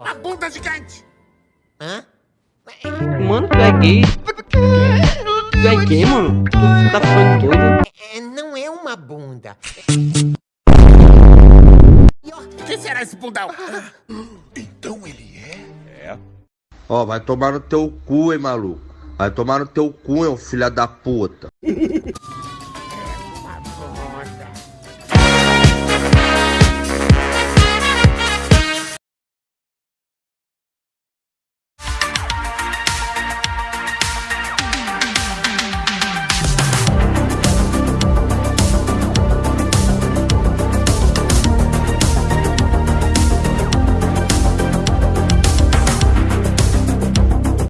A bunda gigante! Hã? Mano, tu é gay. Tu é gay, mano? Tu tá ficando doido? É, é, não é uma bunda. O que será esse bundão? Então ele é? É. Ó, vai tomar no teu cu, hein, maluco. Vai tomar no teu cu, hein, filha da puta.